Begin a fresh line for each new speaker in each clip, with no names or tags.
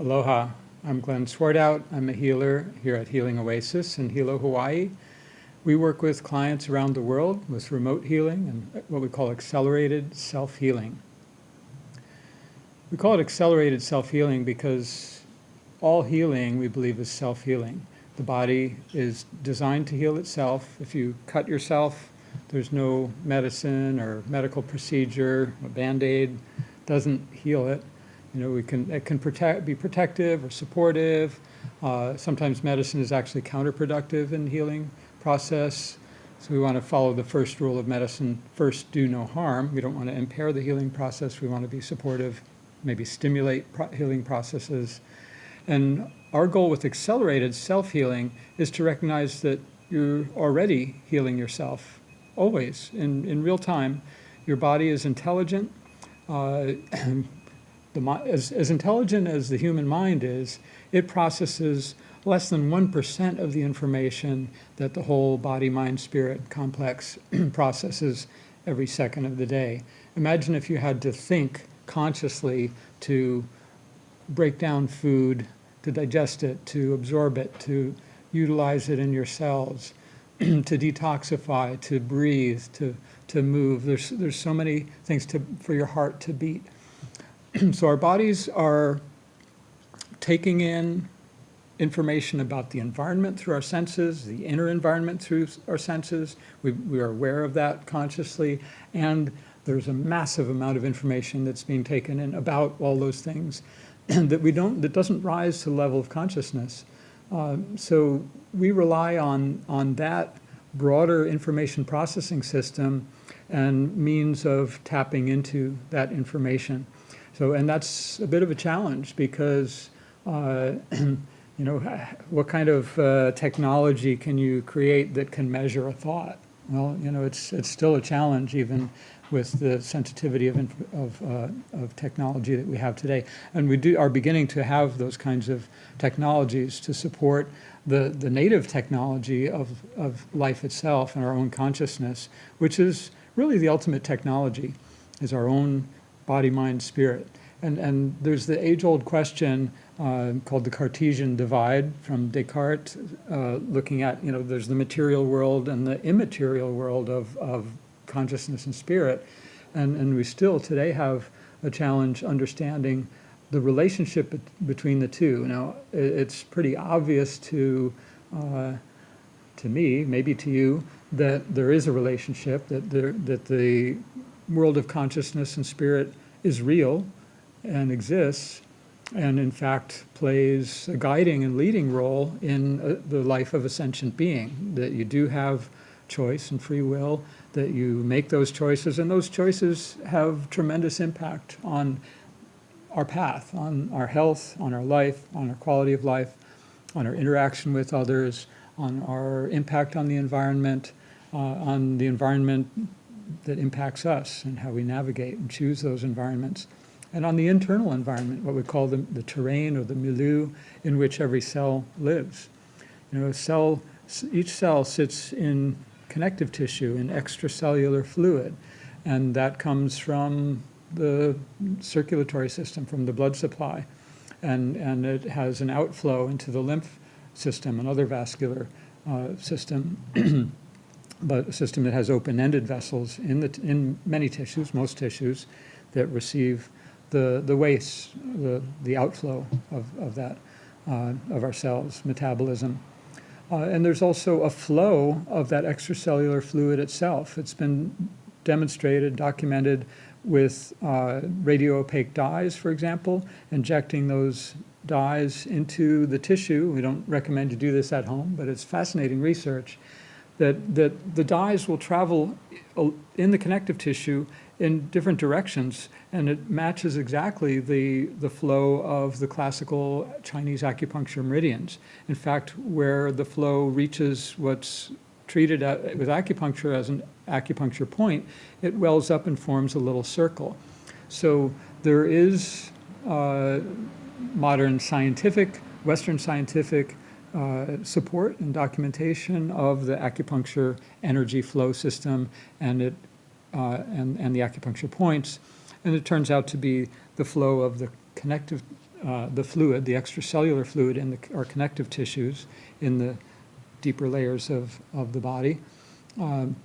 Aloha, I'm Glenn Swartout. I'm a healer here at Healing Oasis in Hilo, Hawaii. We work with clients around the world with remote healing and what we call accelerated self-healing. We call it accelerated self-healing because all healing, we believe, is self-healing. The body is designed to heal itself. If you cut yourself, there's no medicine or medical procedure, a band-aid doesn't heal it. You know, we can, it can protect, be protective or supportive. Uh, sometimes medicine is actually counterproductive in healing process. So we want to follow the first rule of medicine, first do no harm. We don't want to impair the healing process. We want to be supportive, maybe stimulate pro healing processes. And our goal with accelerated self-healing is to recognize that you're already healing yourself, always, in, in real time. Your body is intelligent. Uh, the, as, as intelligent as the human mind is, it processes less than 1% of the information that the whole body, mind, spirit complex processes every second of the day. Imagine if you had to think consciously to break down food, to digest it, to absorb it, to utilize it in your cells, to detoxify, to breathe, to, to move. There's, there's so many things to, for your heart to beat. so our bodies are taking in information about the environment through our senses, the inner environment through our senses. We, we are aware of that consciously. And there's a massive amount of information that's being taken in about all those things that we don't, that doesn't rise to the level of consciousness. Uh, so we rely on, on that broader information processing system and means of tapping into that information. So, and that's a bit of a challenge because uh, you know, what kind of uh, technology can you create that can measure a thought? Well, you know, it's, it's still a challenge even with the sensitivity of, of, uh, of technology that we have today. And we do, are beginning to have those kinds of technologies to support the, the native technology of, of life itself and our own consciousness, which is really the ultimate technology, is our own body, mind, spirit. And, and there's the age-old question uh, called the Cartesian divide from Descartes, uh, looking at, you know, there's the material world and the immaterial world of, of consciousness and spirit. And, and we still today have a challenge understanding the relationship between the two. Now, it's pretty obvious to, uh, to me, maybe to you, that there is a relationship, that, there, that the world of consciousness and spirit is real and exists, and in fact plays a guiding and leading role in uh, the life of a sentient being, that you do have choice and free will, that you make those choices, and those choices have tremendous impact on our path, on our health, on our life, on our quality of life, on our interaction with others, on our impact on the environment, uh, on the environment that impacts us and how we navigate and choose those environments and on the internal environment, what we call the, the terrain or the milieu in which every cell lives. You know, cell, each cell sits in connective tissue, in extracellular fluid, and that comes from the circulatory system, from the blood supply, and, and it has an outflow into the lymph system, another vascular uh, system, but a system that has open-ended vessels in, the, in many tissues, most tissues, that receive the, the waste, the, the outflow of, of that, uh, of our cells, metabolism. Uh, and there's also a flow of that extracellular fluid itself. It's been demonstrated, documented with uh, radio-opaque dyes, for example, injecting those dyes into the tissue. We don't recommend you do this at home, but it's fascinating research that, that the dyes will travel in the connective tissue in different directions, and it matches exactly the, the flow of the classical Chinese acupuncture meridians. In fact, where the flow reaches what's treated at, with acupuncture as an acupuncture point, it wells up and forms a little circle. So there is uh, modern scientific, Western scientific uh, support and documentation of the acupuncture energy flow system, and it uh, and, and the acupuncture points. And it turns out to be the flow of the connective uh, the fluid, the extracellular fluid in the, our connective tissues in the deeper layers of, of the body. Um,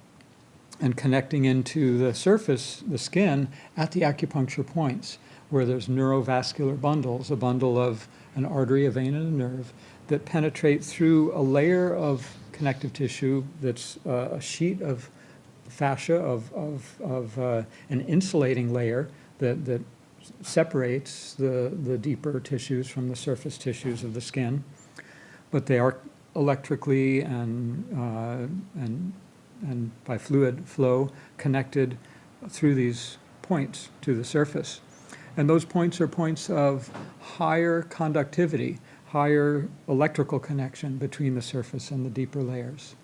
and connecting into the surface, the skin, at the acupuncture points, where there's neurovascular bundles, a bundle of an artery, a vein, and a nerve, that penetrate through a layer of connective tissue that's uh, a sheet of fascia, of, of, of uh, an insulating layer that, that separates the, the deeper tissues from the surface tissues of the skin. But they are electrically and, uh, and and by fluid flow connected through these points to the surface. And those points are points of higher conductivity, higher electrical connection between the surface and the deeper layers.